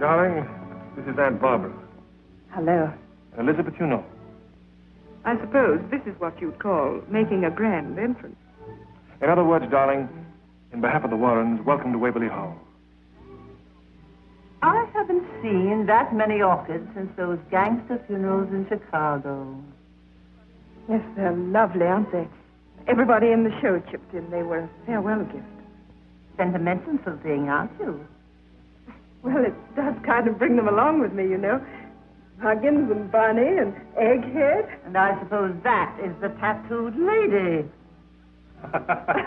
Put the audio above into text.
Darling, this is Aunt Barbara. Hello. Elizabeth, you know. I suppose this is what you'd call making a grand entrance. In other words, darling, in behalf of the Warrens, welcome to Waverly Hall. I haven't seen that many orchids since those gangster funerals in Chicago. Yes, they're lovely, aren't they? Everybody in the show chipped in. They were a farewell gift. Sentimental thing, aren't you? Well, it does kind of bring them along with me, you know. Huggins and Barney and Egghead. And I suppose that is the tattooed lady.